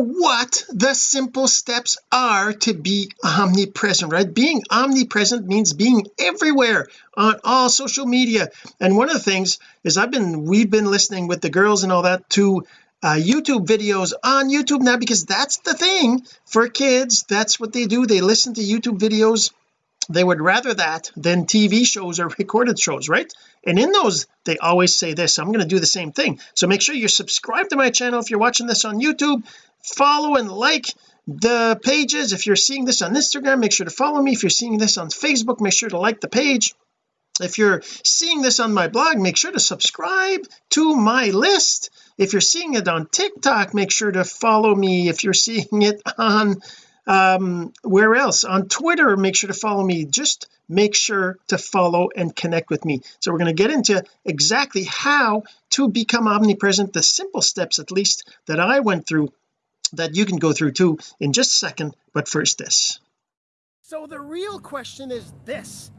what the simple steps are to be omnipresent right? Being omnipresent means being everywhere on all social media. And one of the things is I've been we've been listening with the girls and all that to uh, YouTube videos on YouTube now because that's the thing for kids. That's what they do. They listen to YouTube videos. They would rather that than TV shows or recorded shows right? And in those they always say this I'm going to do the same thing. So make sure you're subscribed to my channel if you're watching this on YouTube follow and like the pages. If you're seeing this on Instagram make sure to follow me. If you're seeing this on Facebook make sure to like the page. If you're seeing this on my blog make sure to subscribe to my list. If you're seeing it on TikTok make sure to follow me. If you're seeing it on um where else? On Twitter make sure to follow me. Just make sure to follow and connect with me. So we're going to get into exactly how to become omnipresent the simple steps at least that I went through that you can go through too in just a second but first this. So the real question is this.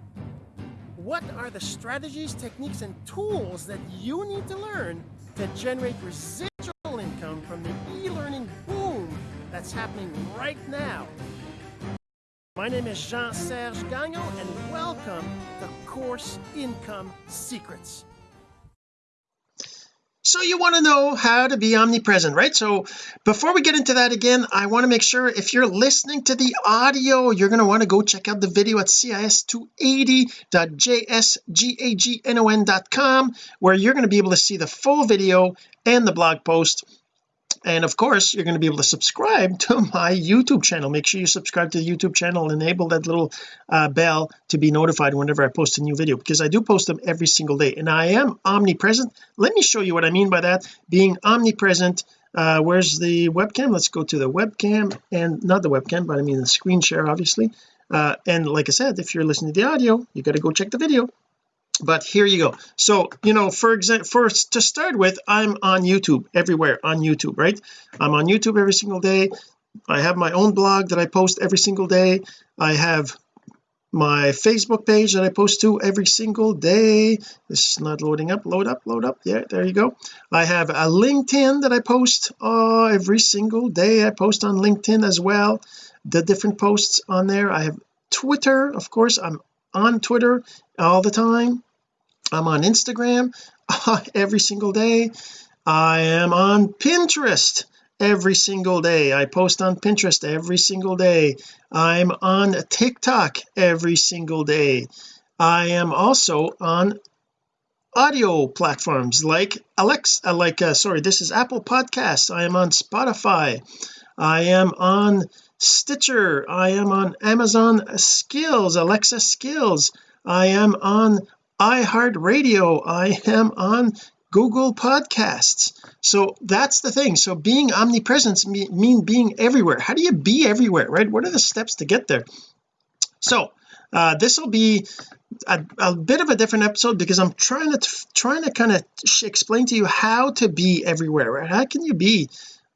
What are the strategies techniques and tools that you need to learn to generate residual income from the e-learning boom that's happening right now. My name is Jean-Serge Gagnon and welcome to Course Income Secrets so you want to know how to be omnipresent right? So before we get into that again I want to make sure if you're listening to the audio you're going to want to go check out the video at cis280.jsgagnon.com where you're going to be able to see the full video and the blog post and of course you're going to be able to subscribe to my YouTube channel. Make sure you subscribe to the YouTube channel and enable that little uh, bell to be notified whenever I post a new video because I do post them every single day. And I am omnipresent. Let me show you what I mean by that. Being omnipresent uh, where's the webcam? Let's go to the webcam and not the webcam but I mean the screen share obviously. Uh, and like I said if you're listening to the audio you got to go check the video but here you go. So you know for example first to start with I'm on YouTube everywhere on YouTube right? I'm on YouTube every single day. I have my own blog that I post every single day. I have my Facebook page that I post to every single day. This is not loading up. Load up load up. Yeah there you go. I have a LinkedIn that I post uh, every single day. I post on LinkedIn as well. The different posts on there. I have Twitter of course. I'm on Twitter all the time. I'm on Instagram every single day. I am on Pinterest every single day. I post on Pinterest every single day. I'm on TikTok every single day. I am also on audio platforms like Alexa like uh, sorry this is Apple Podcasts. I am on Spotify. I am on Stitcher. I am on Amazon Skills Alexa Skills I am on iHeartRadio. I am on Google podcasts. So that's the thing. So being omnipresent mean being everywhere. How do you be everywhere right? What are the steps to get there? So uh, this will be a, a, bit of a different episode because I'm trying to trying to kind of explain to you how to be everywhere right? How can you be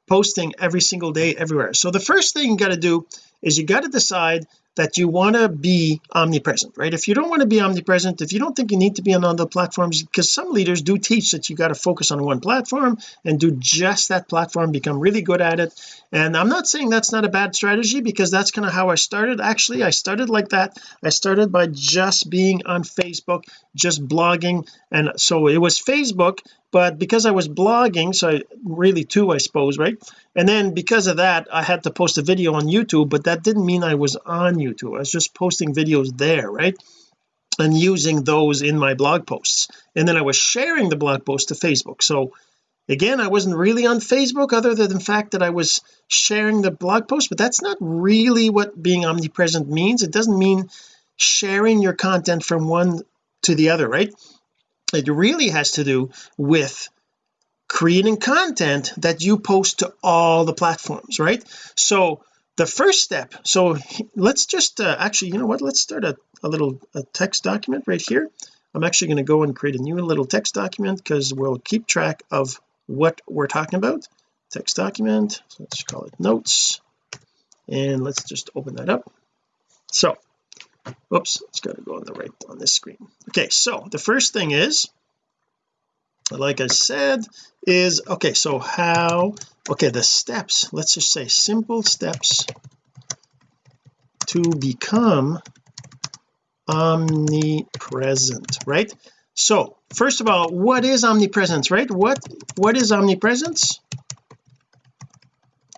posting every single day everywhere? So the first thing you got to do is you got to decide that you want to be omnipresent right? If you don't want to be omnipresent if you don't think you need to be on other platforms because some leaders do teach that you got to focus on one platform and do just that platform become really good at it. And I'm not saying that's not a bad strategy because that's kind of how I started. Actually I started like that. I started by just being on Facebook just blogging and so it was Facebook but because I was blogging so I, really two I suppose right? And then because of that I had to post a video on YouTube but that didn't mean I was on YouTube. I was just posting videos there right? And using those in my blog posts. And then I was sharing the blog post to Facebook. So again I wasn't really on Facebook other than the fact that I was sharing the blog post but that's not really what being omnipresent means. It doesn't mean sharing your content from one to the other right? It really has to do with creating content that you post to all the platforms right? So the first step. So let's just uh, actually you know what? Let's start a, a little a text document right here. I'm actually going to go and create a new little text document because we'll keep track of what we're talking about. Text document so let's call it notes and let's just open that up. So oops it's got to go on the right on this screen. Okay so the first thing is like I said is okay so how okay the steps let's just say simple steps to become omnipresent right? So first of all what is omnipresence right? What what is omnipresence?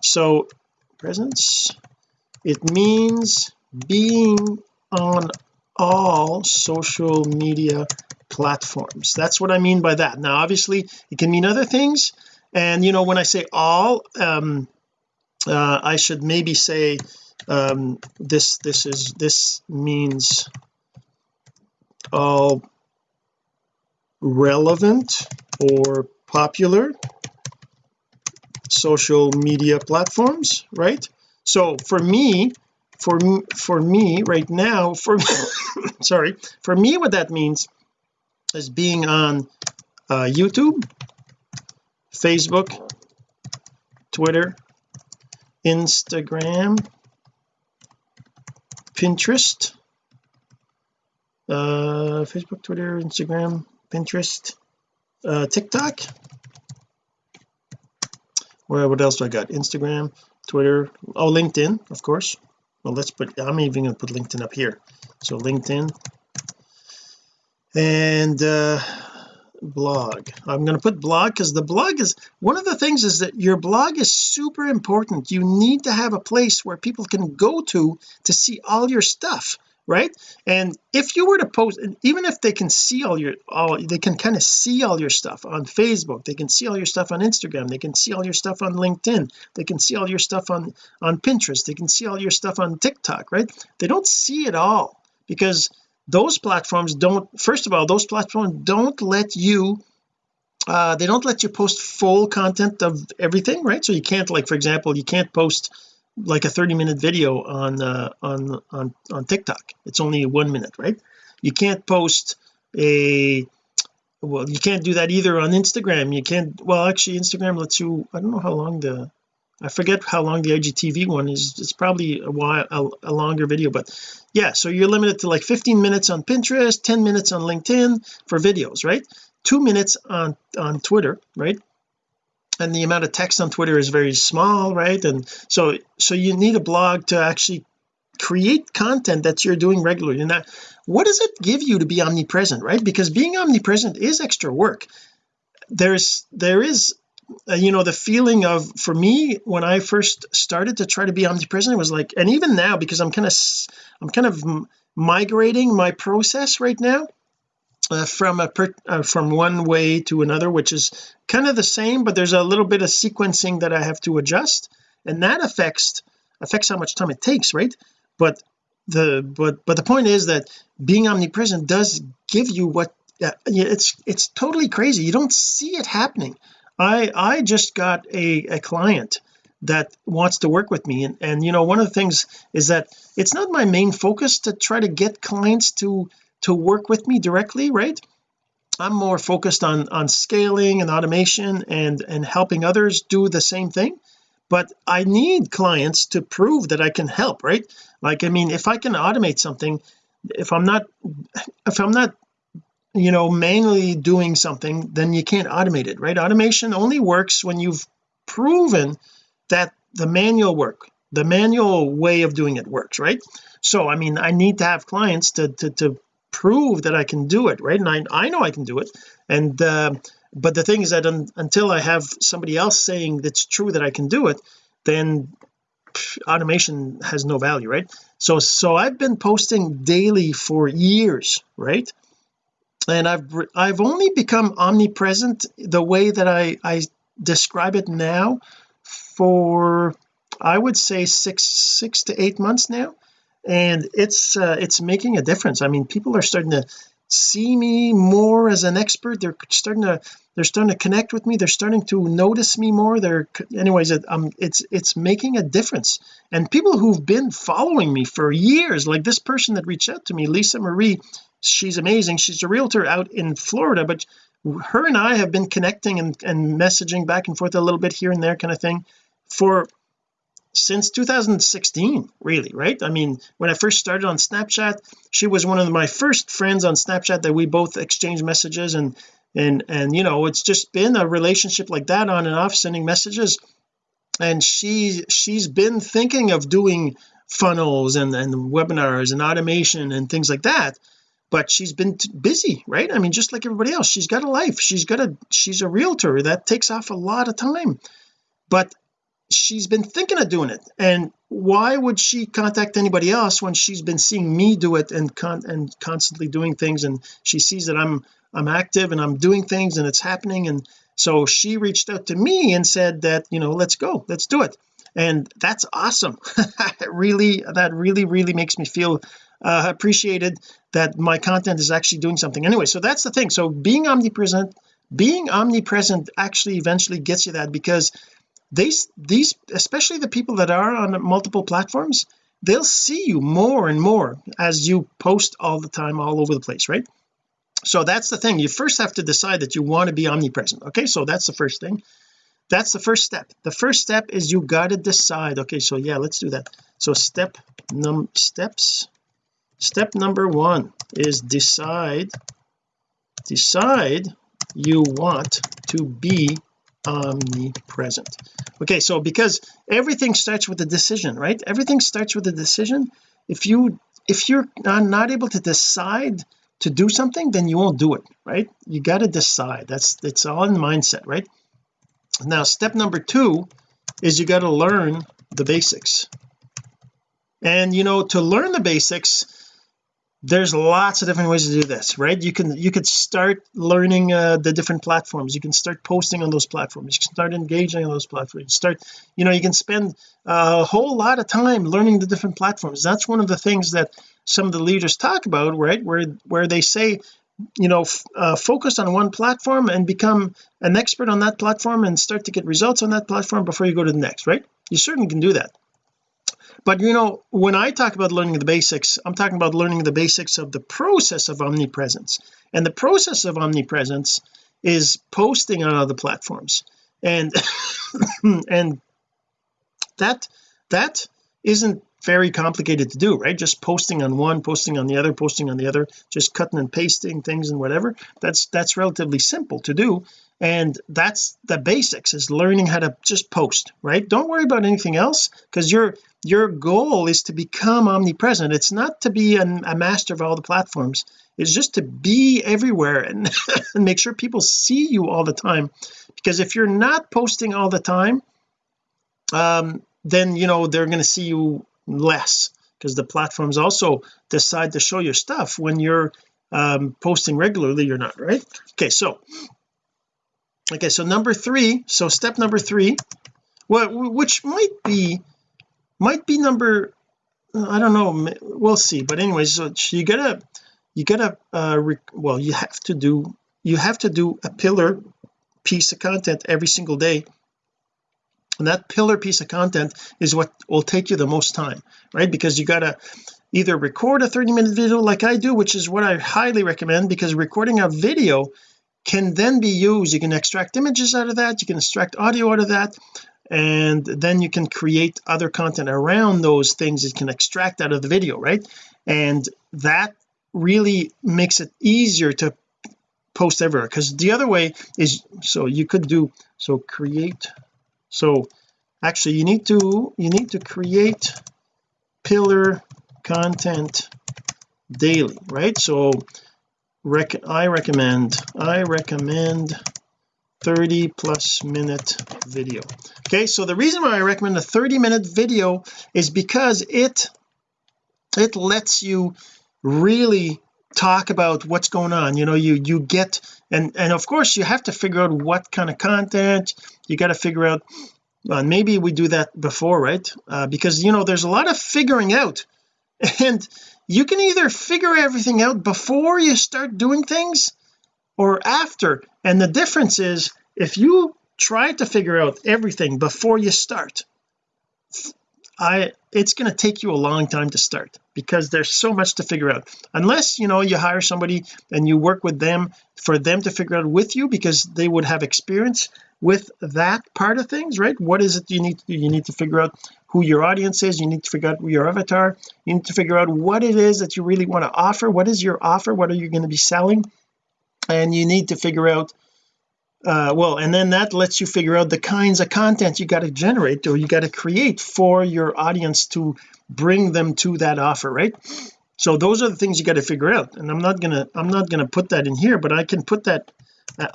So presence it means being on all social media platforms. That's what I mean by that. Now obviously it can mean other things. And you know when I say all um uh, I should maybe say um this this is this means all relevant or popular social media platforms right? So for me for me for me right now for sorry for me what that means is being on uh, YouTube Facebook Twitter Instagram Pinterest uh Facebook Twitter Instagram Pinterest uh TikTok. Well what else do I got? Instagram Twitter oh LinkedIn of course. Well let's put I'm even to put LinkedIn up here. So LinkedIn and uh blog. I'm going to put blog because the blog is one of the things is that your blog is super important. You need to have a place where people can go to to see all your stuff right? And if you were to post even if they can see all your all they can kind of see all your stuff on Facebook they can see all your stuff on Instagram they can see all your stuff on LinkedIn they can see all your stuff on on Pinterest they can see all your stuff on TikTok right? They don't see it all because those platforms don't first of all those platforms don't let you uh they don't let you post full content of everything right? So you can't like for example you can't post like a 30 minute video on uh on on on TikTok. It's only one minute right? You can't post a well you can't do that either on Instagram. You can't well actually Instagram lets you I don't know how long the I forget how long the IGTV one is. It's probably a while a, a, longer video but yeah so you're limited to like 15 minutes on Pinterest 10 minutes on LinkedIn for videos right? Two minutes on on Twitter right? And the amount of text on Twitter is very small right? And so so you need a blog to actually create content that you're doing regularly. And that what does it give you to be omnipresent right? Because being omnipresent is extra work. There's there is you know the feeling of for me when I first started to try to be omnipresent was like and even now because I'm kind of I'm kind of migrating my process right now uh, from a per, uh, from one way to another which is kind of the same but there's a little bit of sequencing that I have to adjust and that affects affects how much time it takes right? But the but but the point is that being omnipresent does give you what uh, it's it's totally crazy. You don't see it happening I I just got a, a client that wants to work with me. And and you know one of the things is that it's not my main focus to try to get clients to to work with me directly right? I'm more focused on on scaling and automation and and helping others do the same thing. But I need clients to prove that I can help right? Like I mean if I can automate something if I'm not if I'm not you know manually doing something then you can't automate it right? Automation only works when you've proven that the manual work the manual way of doing it works right? So I mean I need to have clients to to, to prove that I can do it right? And I, I know I can do it. And uh, but the thing is that un, until I have somebody else saying that's true that I can do it then automation has no value right? So so I've been posting daily for years right and I've I've only become omnipresent the way that I I describe it now for I would say six six to eight months now. And it's uh, it's making a difference. I mean people are starting to see me more as an expert. They're starting to they're starting to connect with me. They're starting to notice me more. They're anyways it, um it's it's making a difference. And people who've been following me for years like this person that reached out to me Lisa Marie she's amazing. She's a realtor out in Florida but her and I have been connecting and, and messaging back and forth a little bit here and there kind of thing for since 2016 really right? I mean when I first started on Snapchat she was one of my first friends on Snapchat that we both exchanged messages and and and you know it's just been a relationship like that on and off sending messages. And she she's been thinking of doing funnels and and webinars and automation and things like that but she's been busy right? I mean just like everybody else she's got a life. She's got a she's a realtor that takes off a lot of time. But she's been thinking of doing it. And why would she contact anybody else when she's been seeing me do it and con and constantly doing things? And she sees that I'm I'm active and I'm doing things and it's happening. And so she reached out to me and said that you know let's go let's do it. And that's awesome. Really that really really makes me feel uh, appreciated that my content is actually doing something. Anyway so that's the thing. So being omnipresent being omnipresent actually eventually gets you that because these these especially the people that are on multiple platforms they'll see you more and more as you post all the time all over the place right? So that's the thing. You first have to decide that you want to be omnipresent okay? So that's the first thing. That's the first step. The first step is you got to decide okay so yeah let's do that. So step num steps step number one is decide decide you want to be omnipresent. Okay so because everything starts with a decision right? Everything starts with a decision. If you if you're not able to decide to do something then you won't do it right? You got to decide. That's it's all in the mindset right? Now step number two is you got to learn the basics. And you know to learn the basics there's lots of different ways to do this right? You can you could start learning uh, the different platforms. You can start posting on those platforms. You can start engaging on those platforms. Start you know you can spend a whole lot of time learning the different platforms. That's one of the things that some of the leaders talk about right? Where where they say you know uh, focus on one platform and become an expert on that platform and start to get results on that platform before you go to the next right? You certainly can do that but you know when I talk about learning the basics I'm talking about learning the basics of the process of omnipresence. And the process of omnipresence is posting on other platforms. And and that that isn't very complicated to do right? Just posting on one posting on the other posting on the other just cutting and pasting things and whatever. That's that's relatively simple to do and that's the basics is learning how to just post right? Don't worry about anything else because your your goal is to become omnipresent. It's not to be an, a master of all the platforms. It's just to be everywhere and, and make sure people see you all the time. Because if you're not posting all the time um then you know they're going to see you less because the platforms also decide to show your stuff when you're um posting regularly you're not right? Okay so okay so number three so step number three what which might be might be number I don't know we'll see but anyways so you gotta you gotta uh well you have to do you have to do a pillar piece of content every single day. And that pillar piece of content is what will take you the most time right? Because you gotta either record a 30 minute video like I do which is what I highly recommend because recording a video can then be used. You can extract images out of that. You can extract audio out of that. And then you can create other content around those things you can extract out of the video right? And that really makes it easier to post everywhere. Because the other way is so you could do so create so actually you need to you need to create pillar content daily right? So rec I recommend I recommend 30 plus minute video. Okay so the reason why I recommend a 30 minute video is because it it lets you really talk about what's going on. You know you you get and and of course you have to figure out what kind of content. You got to figure out well, maybe we do that before right? Uh, because you know there's a lot of figuring out. And you can either figure everything out before you start doing things or after. And the difference is if you try to figure out everything before you start I it's going to take you a long time to start because there's so much to figure out. Unless you know you hire somebody and you work with them for them to figure out with you because they would have experience with that part of things right? What is it you need to do you need to figure out who your audience is. You need to figure out your avatar. You need to figure out what it is that you really want to offer. What is your offer? What are you going to be selling? And you need to figure out uh well and then that lets you figure out the kinds of content you got to generate or you got to create for your audience to bring them to that offer right? So those are the things you got to figure out. And I'm not gonna I'm not gonna put that in here but I can put that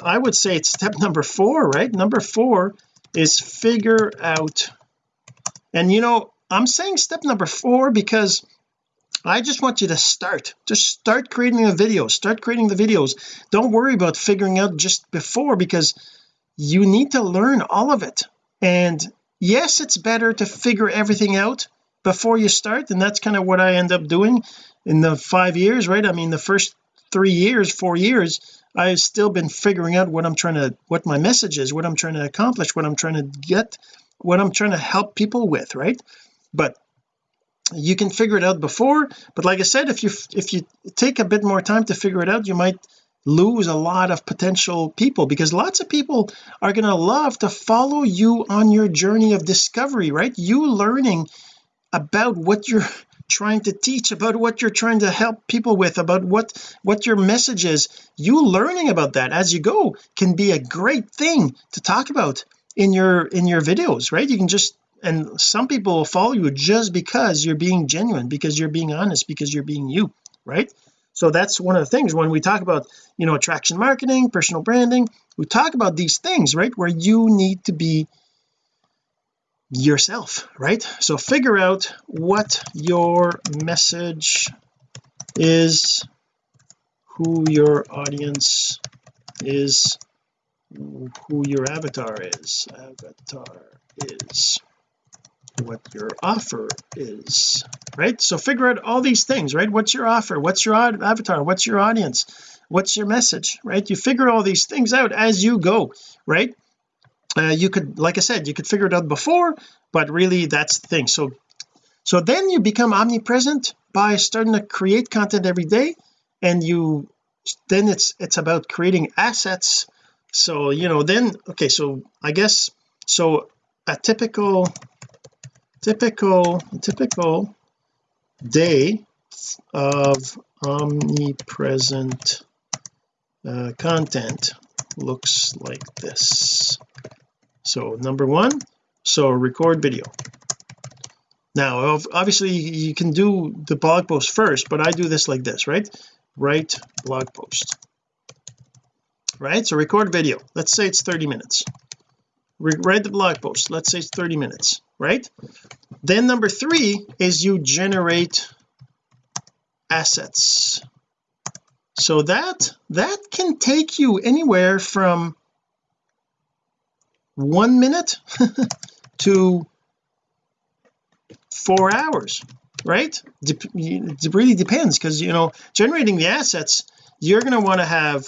I would say it's step number four right? Number four is figure out and you know I'm saying step number four because I just want you to start. Just start creating a video start creating the videos. Don't worry about figuring out just before because you need to learn all of it. And yes it's better to figure everything out before you start and that's kind of what I end up doing in the five years right? I mean the first three years four years I've still been figuring out what I'm trying to what my message is what I'm trying to accomplish what I'm trying to get what I'm trying to help people with right? But you can figure it out before but like I said if you if you take a bit more time to figure it out you might lose a lot of potential people because lots of people are going to love to follow you on your journey of discovery right? You learning about what you're trying to teach about what you're trying to help people with about what what your message is. You learning about that as you go can be a great thing to talk about in your in your videos right? You can just and some people will follow you just because you're being genuine because you're being honest because you're being you right? So that's one of the things. When we talk about you know attraction marketing personal branding we talk about these things right? Where you need to be yourself right? So figure out what your message is who your audience is who your avatar is. Avatar is what your offer is right? So figure out all these things right? What's your offer? What's your avatar? What's your audience? What's your message right? You figure all these things out as you go right? Uh, you could like I said you could figure it out before but really that's the thing. So so then you become omnipresent by starting to create content every day and you then it's it's about creating assets so you know then okay so I guess so a typical typical typical day of omnipresent uh, content looks like this. So number one so record video. Now obviously you can do the blog post first but I do this like this right? Write blog post right? So record video. Let's say it's 30 minutes. Write the blog post. Let's say it's 30 minutes right? Then number three is you generate assets. So that that can take you anywhere from one minute to four hours right? It really depends because you know generating the assets you're going to want to have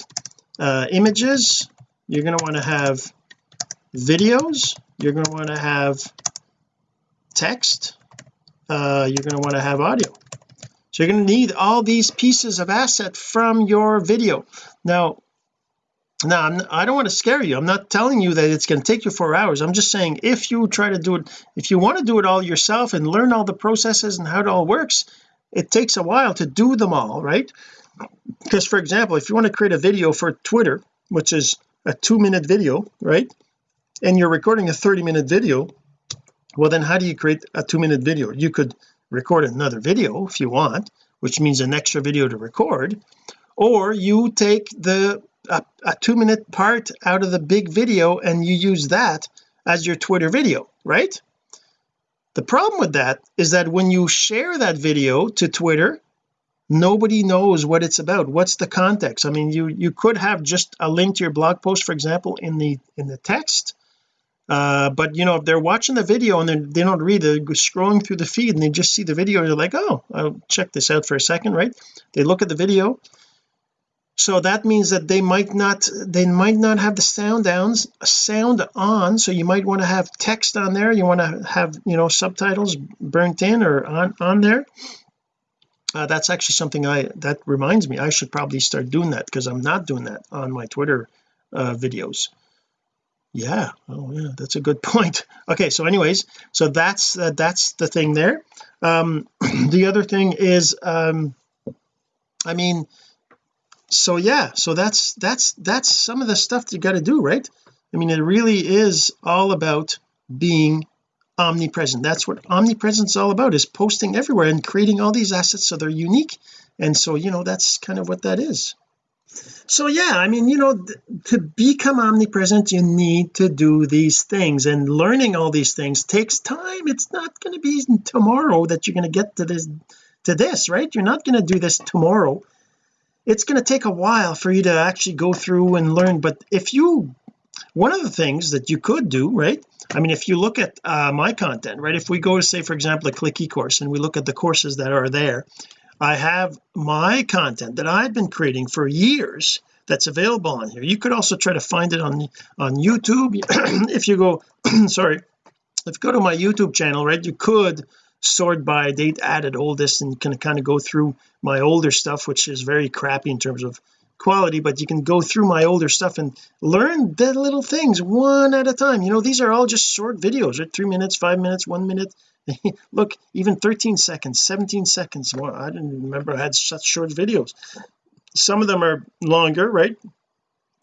uh, images you're going to want to have videos you're going to want to have text uh, you're going to want to have audio. So you're going to need all these pieces of asset from your video. Now now I'm, I don't want to scare you. I'm not telling you that it's going to take you four hours. I'm just saying if you try to do it if you want to do it all yourself and learn all the processes and how it all works it takes a while to do them all right because for example if you want to create a video for Twitter which is a two minute video right and you're recording a 30 minute video well then how do you create a two minute video? You could record another video if you want which means an extra video to record or you take the a, a two minute part out of the big video and you use that as your Twitter video right? The problem with that is that when you share that video to Twitter nobody knows what it's about. What's the context? I mean you you could have just a link to your blog post for example in the in the text uh but you know if they're watching the video and they don't read they're scrolling through the feed and they just see the video they're like oh I'll check this out for a second right? They look at the video. So that means that they might not they might not have the sound downs sound on. So you might want to have text on there. You want to have you know subtitles burnt in or on on there uh, that's actually something I that reminds me I should probably start doing that because I'm not doing that on my Twitter uh, videos. Yeah oh yeah that's a good point. Okay so anyways so that's uh, that's the thing there. Um the other thing is um I mean so yeah so that's that's that's some of the stuff you got to do right? I mean it really is all about being omnipresent. That's what omnipresence is all about is posting everywhere and creating all these assets so they're unique. And so you know that's kind of what that is. So yeah I mean you know to become omnipresent you need to do these things. And learning all these things takes time. It's not going to be tomorrow that you're going to get to this to this right? You're not going to do this tomorrow. It's going to take a while for you to actually go through and learn. But if you one of the things that you could do right I mean if you look at uh, my content right if we go to say for example a click course, and we look at the courses that are there I have my content that I've been creating for years that's available on here. You could also try to find it on on YouTube. If you go sorry if you go to my YouTube channel right you could sort by date added oldest and can kind of go through my older stuff which is very crappy in terms of quality but you can go through my older stuff and learn the little things one at a time. You know these are all just short videos right? Three minutes five minutes one minute. Look even 13 seconds 17 seconds. Well I didn't remember I had such short videos. Some of them are longer right?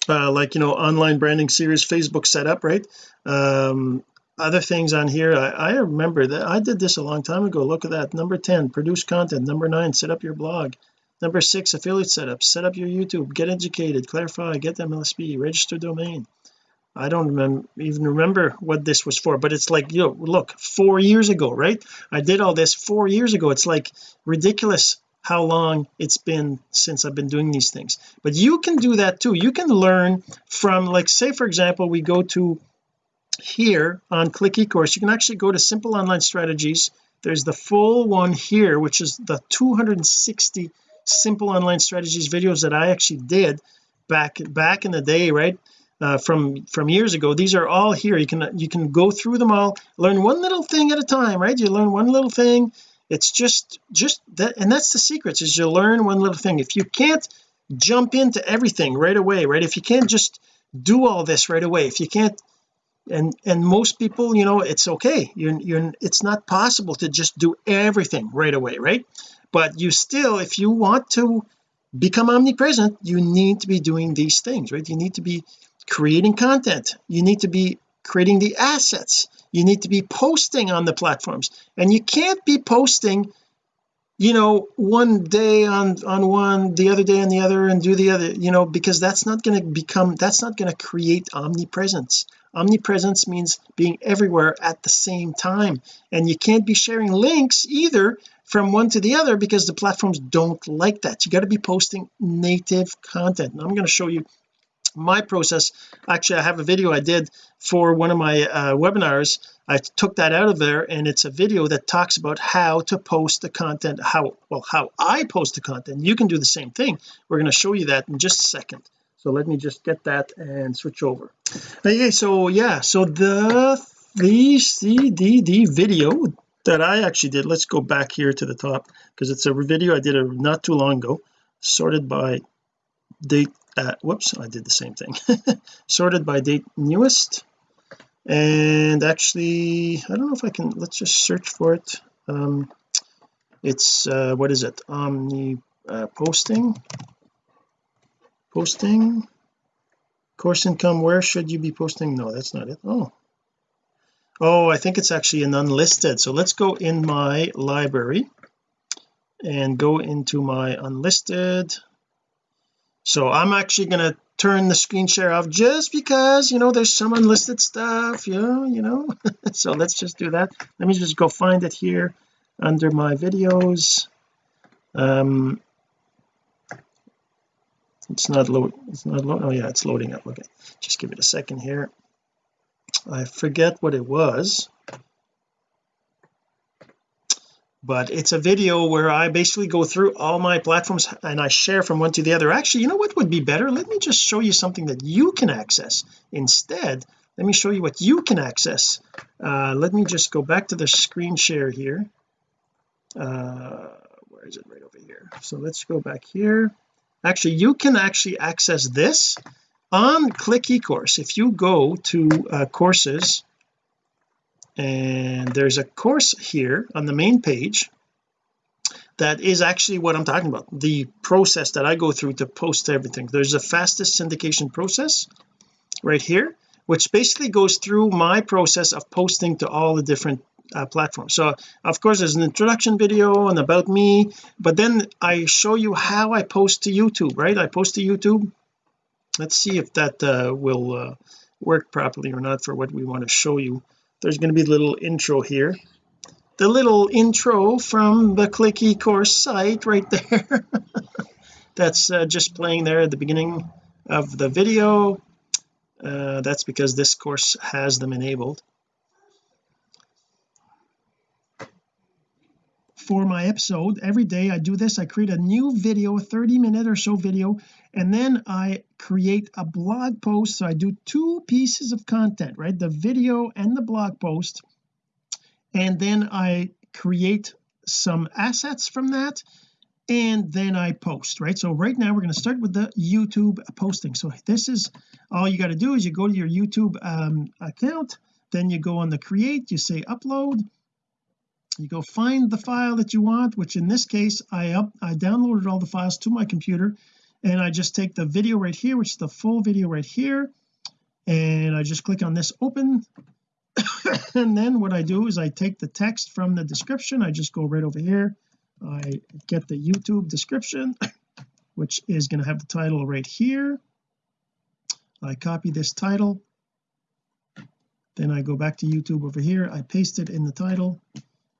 Uh, like you know online branding series Facebook setup right? Um other things on here I, I remember that I did this a long time ago. Look at that number 10 produce content. Number nine set up your blog number six affiliate setup. Set up your YouTube. Get educated. Clarify. Get MLSP register domain. I don't even remember what this was for but it's like you know look four years ago right? I did all this four years ago. It's like ridiculous how long it's been since I've been doing these things. But you can do that too. You can learn from like say for example we go to here on click ecourse you can actually go to simple online strategies. There's the full one here which is the 260 simple online strategies videos that I actually did back back in the day right? Uh, from from years ago. These are all here. You can you can go through them all learn one little thing at a time right? You learn one little thing. It's just just that and that's the secrets is you learn one little thing. If you can't jump into everything right away right? If you can't just do all this right away if you can't and and most people you know it's okay. You're you're it's not possible to just do everything right away right but you still if you want to become omnipresent you need to be doing these things right? You need to be creating content. You need to be creating the assets. You need to be posting on the platforms. And you can't be posting you know one day on on one the other day on the other and do the other you know because that's not going to become that's not going to create omnipresence. Omnipresence means being everywhere at the same time. And you can't be sharing links either from one to the other because the platforms don't like that. You got to be posting native content. And I'm going to show you my process. Actually I have a video I did for one of my uh, webinars. I took that out of there and it's a video that talks about how to post the content how well how I post the content. You can do the same thing. We're going to show you that in just a second. So let me just get that and switch over. Okay so yeah so the the CDD video that I actually did. Let's go back here to the top because it's a video I did a, not too long ago sorted by date uh, whoops I did the same thing. Sorted by date newest. And actually I don't know if I can let's just search for it. Um it's uh what is it? Omni uh, posting. Posting. Course income where should you be posting? No that's not it. Oh oh I think it's actually an unlisted. So let's go in my library and go into my unlisted. So I'm actually going to turn the screen share off just because you know there's some unlisted stuff you know you know. So let's just do that. Let me just go find it here under my videos. Um it's not load it's not load oh yeah it's loading up. Okay just give it a second here I forget what it was but it's a video where I basically go through all my platforms and I share from one to the other. Actually you know what would be better? Let me just show you something that you can access. Instead let me show you what you can access. Uh, let me just go back to the screen share here. Uh, where is it? Right over here. So let's go back here. Actually you can actually access this on click ecourse if you go to uh, courses and there's a course here on the main page that is actually what I'm talking about the process that I go through to post everything. There's a fastest syndication process right here which basically goes through my process of posting to all the different uh, platforms. So of course there's an introduction video and about me but then I show you how I post to YouTube right? I post to YouTube let's see if that uh, will uh, work properly or not for what we want to show you. There's going to be a little intro here. The little intro from the click eCourse site right there. That's uh, just playing there at the beginning of the video. Uh, that's because this course has them enabled. For my episode every day I do this I create a new video a 30 minute or so video and then I create a blog post. So I do two pieces of content right? The video and the blog post. And then I create some assets from that. And then I post right? So right now we're going to start with the YouTube posting. So this is all you got to do is you go to your YouTube um, account then you go on the create you say upload. You go find the file that you want which in this case I up I downloaded all the files to my computer and I just take the video right here which is the full video right here. And I just click on this open. And then what I do is I take the text from the description. I just go right over here. I get the YouTube description which is going to have the title right here. I copy this title. Then I go back to YouTube over here. I paste it in the title.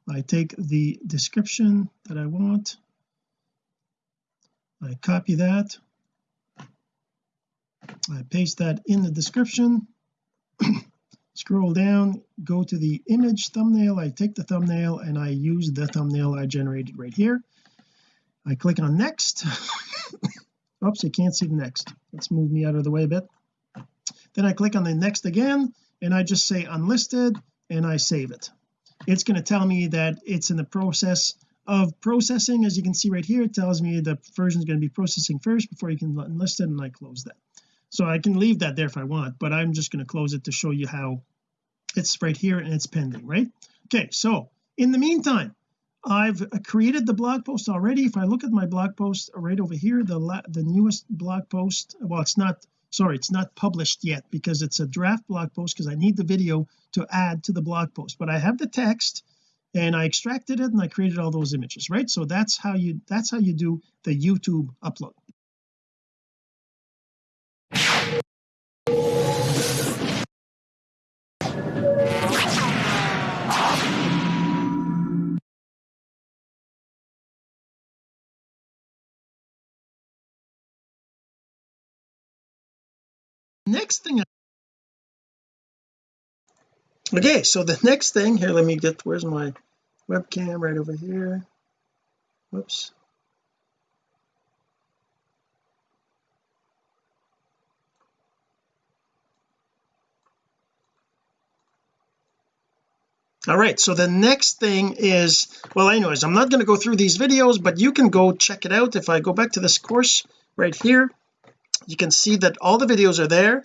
I take the description that I want I copy that. I paste that in the description. Scroll down go to the image thumbnail. I take the thumbnail and I use the thumbnail I generated right here. I click on next. Oops I can't see the next. Let's move me out of the way a bit. Then I click on the next again and I just say unlisted and I save it. It's going to tell me that it's in the process of processing as you can see right here it tells me the version is going to be processing first before you can enlist it and I close that. So I can leave that there if I want but I'm just going to close it to show you how it's right here and it's pending right? Okay so in the meantime I've created the blog post already. If I look at my blog post right over here the the newest blog post well it's not sorry it's not published yet because it's a draft blog post because I need the video to add to the blog post. But I have the text and I extracted it and I created all those images right? So that's how you that's how you do the YouTube upload. Next thing okay so the next thing here let me get where's my webcam right over here. Whoops. All right so the next thing is well anyways I'm not going to go through these videos but you can go check it out. If I go back to this course right here you can see that all the videos are there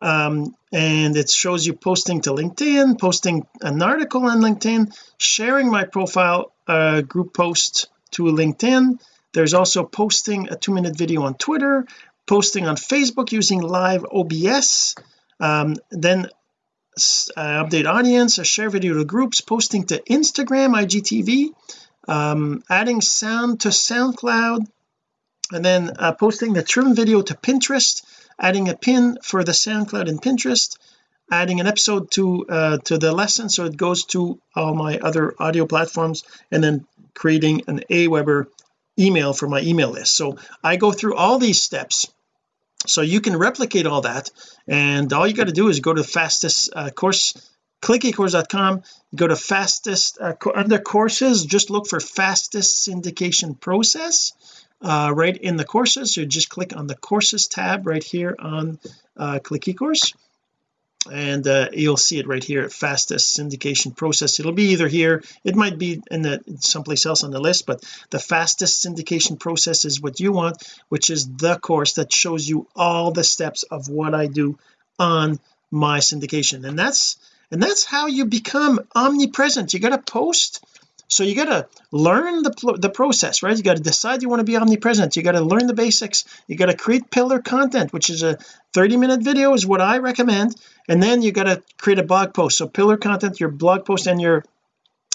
um, and it shows you posting to LinkedIn posting an article on LinkedIn sharing my profile uh, group post to LinkedIn. There's also posting a two-minute video on Twitter posting on Facebook using live OBS um, then uh, update audience a share video to groups posting to Instagram IGTV um, adding sound to SoundCloud. And then uh, posting the trim video to Pinterest adding a pin for the SoundCloud and Pinterest adding an episode to uh, to the Libsyn so it goes to all my other audio platforms and then creating an Aweber email for my email list. So I go through all these steps. So you can replicate all that and all you got to do is go to fastest uh, course clickecourse.com go to fastest uh, under courses just look for fastest syndication process uh, right in the courses. So just click on the courses tab right here on uh, click eCourse. And uh, you'll see it right here fastest syndication process. It'll be either here. It might be in the someplace else on the list but the fastest syndication process is what you want which is the course that shows you all the steps of what I do on my syndication. And that's and that's how you become omnipresent. You got to post so you got to learn the the process right? You got to decide you want to be omnipresent. You got to learn the basics. You got to create pillar content which is a 30 minute video is what I recommend. And then you got to create a blog post. So pillar content your blog post and your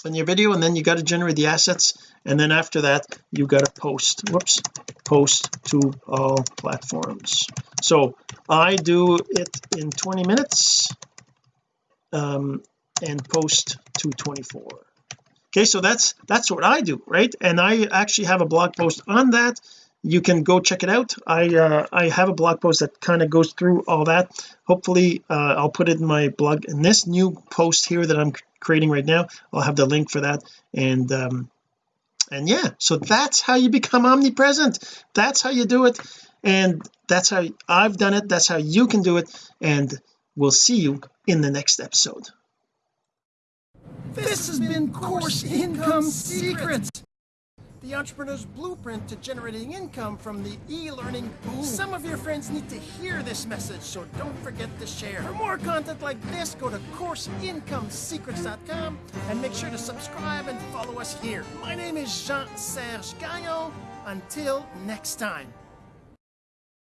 and your video and then you got to generate the assets. And then after that you got to post whoops post to all platforms. So I do it in 20 minutes um, and post to 24 okay so that's that's what I do right? And I actually have a blog post on that. You can go check it out. I uh, I have a blog post that kind of goes through all that. Hopefully uh, I'll put it in my blog. In this new post here that I'm creating right now I'll have the link for that. And um and yeah so that's how you become omnipresent. That's how you do it. And that's how I've done it. That's how you can do it. And we'll see you in the next episode This has been Course Income Secrets, the entrepreneur's blueprint to generating income from the e-learning boom. Some of your friends need to hear this message, so don't forget to share. For more content like this, go to CourseIncomeSecrets.com and make sure to subscribe and follow us here. My name is Jean-Serge Gagnon. Until next time.